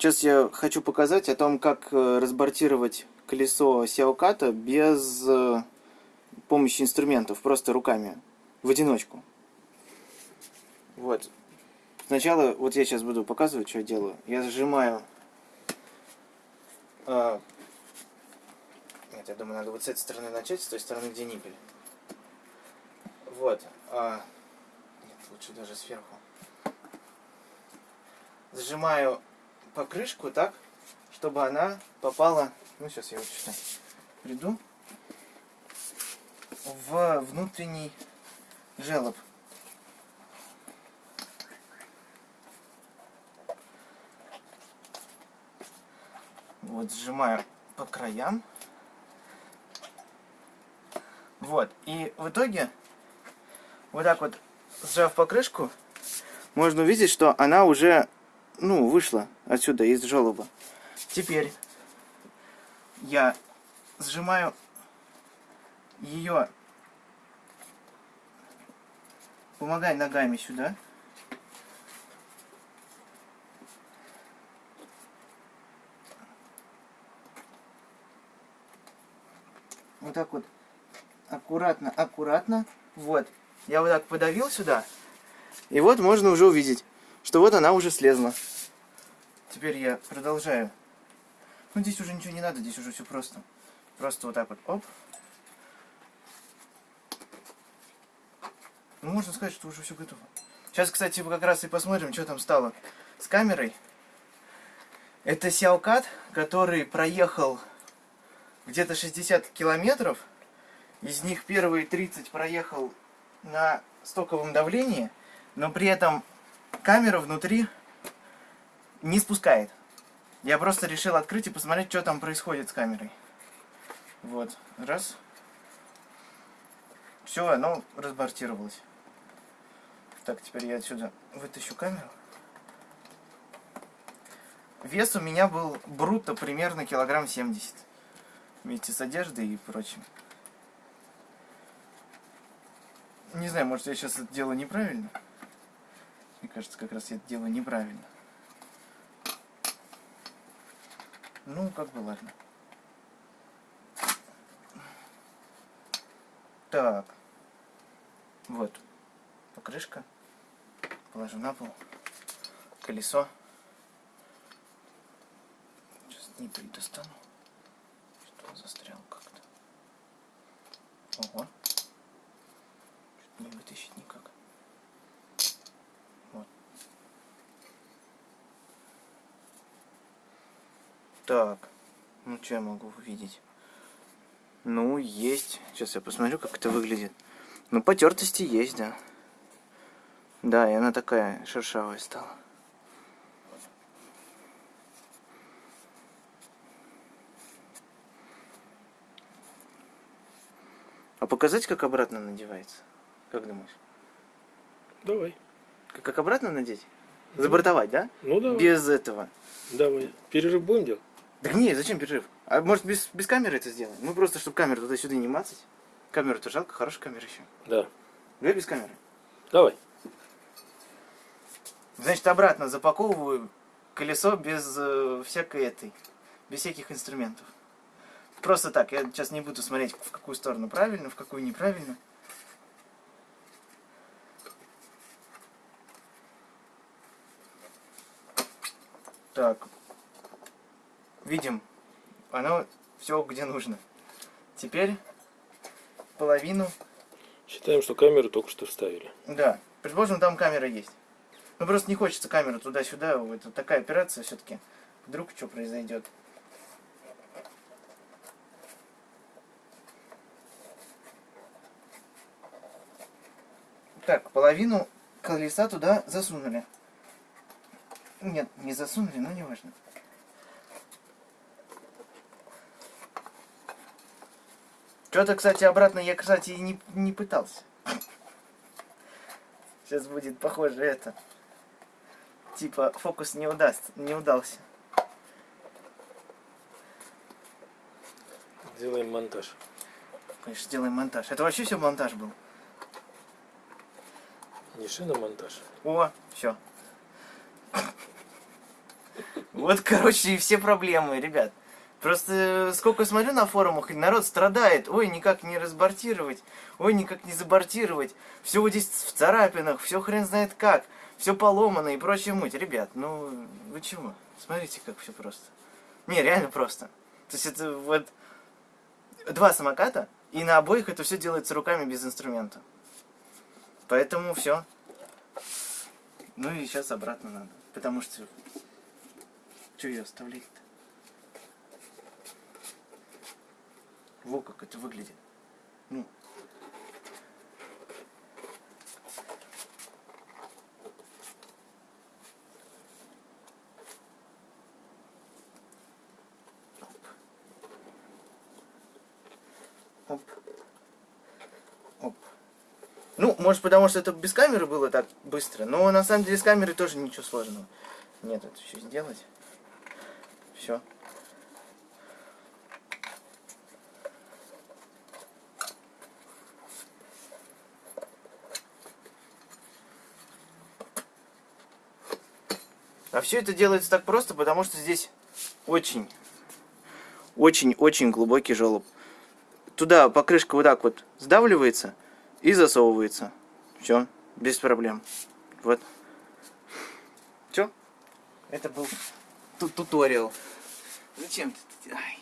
Сейчас я хочу показать о том, как э, разбортировать колесо Сиаоката без э, помощи инструментов, просто руками, в одиночку. Вот. Сначала, вот я сейчас буду показывать, что я делаю. Я зажимаю... Э, нет, я думаю, надо вот с этой стороны начать, с той стороны, где ниппель. Вот. А, нет, лучше даже сверху. Зажимаю покрышку так, чтобы она попала, ну сейчас я вот сюда приду, в внутренний желоб. Вот сжимаю по краям. Вот. И в итоге, вот так вот, сжав покрышку, можно увидеть, что она уже ну, вышла отсюда, из желоба. Теперь я сжимаю ее, помогай ногами сюда. Вот так вот, аккуратно, аккуратно. Вот, я вот так подавил сюда. И вот можно уже увидеть, что вот она уже слезла. Теперь я продолжаю. Ну, здесь уже ничего не надо, здесь уже все просто. Просто вот так вот, оп. Ну, можно сказать, что уже все готово. Сейчас, кстати, как раз и посмотрим, что там стало с камерой. Это Сяокат, который проехал где-то 60 километров. Из них первые 30 проехал на стоковом давлении, но при этом камера внутри не спускает. Я просто решил открыть и посмотреть, что там происходит с камерой. Вот, раз. Все, оно разбортировалось. Так, теперь я отсюда вытащу камеру. Вес у меня был брутто примерно килограмм 70. Вместе с одеждой и прочим. Не знаю, может я сейчас это делаю неправильно. Мне кажется, как раз я это делаю неправильно. Ну, как бы ладно. Так. Вот. Покрышка. Положу на пол. Колесо. Сейчас не достану. Что застрял как-то. Ого. Не вытащить никак. Вот. Так. Ну, что я могу увидеть? Ну, есть. Сейчас я посмотрю, как это выглядит. Ну, потертости есть, да. Да, и она такая шершавая стала. А показать, как обратно надевается? Как думаешь? Давай. Как, как обратно надеть? Забортовать, да? Ну, давай. Без этого. Давай. Перерыв будем делать? Да не, зачем перерыв? А может без, без камеры это сделаем? Ну просто, чтобы камеру туда-сюда не мацать. Камеру-то жалко, хорошая камера еще. Да. Давай без камеры. Давай. Значит, обратно запаковываю колесо без э, всякой этой, без всяких инструментов. Просто так, я сейчас не буду смотреть, в какую сторону правильно, в какую неправильно. Так, видим, оно все где нужно. Теперь половину. Считаем, что камеру только что вставили. Да, предположим, там камера есть. Ну просто не хочется камеру туда-сюда. Это такая операция все-таки. Вдруг что произойдет. Так, половину колеса туда засунули. Нет, не засунули, но не важно. Что-то, кстати, обратно я, кстати, не, не пытался. Сейчас будет похоже это. Типа, фокус не удаст, не удался. Делаем монтаж. Конечно, сделаем монтаж. Это вообще все монтаж был. Не шиномонтаж. О, все. Вот, короче, и все проблемы, ребят. Просто сколько смотрю на форумах, народ страдает. Ой, никак не разбортировать. Ой, никак не забортировать. Все вот здесь в царапинах, все хрен знает как. Все поломано и прочая муть. Ребят, ну вы чего? Смотрите, как все просто. Не, реально просто. То есть это вот два самоката, и на обоих это все делается руками без инструмента. Поэтому все. Ну и сейчас обратно надо. Потому что... Что ее оставлять-то? Во как это выглядит. Ну. Оп. Оп. Ну, может потому что это без камеры было так быстро, но на самом деле с камерой тоже ничего сложного. Нет, это еще сделать. Все. А все это делается так просто, потому что здесь очень, очень-очень глубокий желоб. Туда покрышка вот так вот сдавливается и засовывается. Все, без проблем. Вот. Все. Это был ту туториал. Зачем ты? Ай.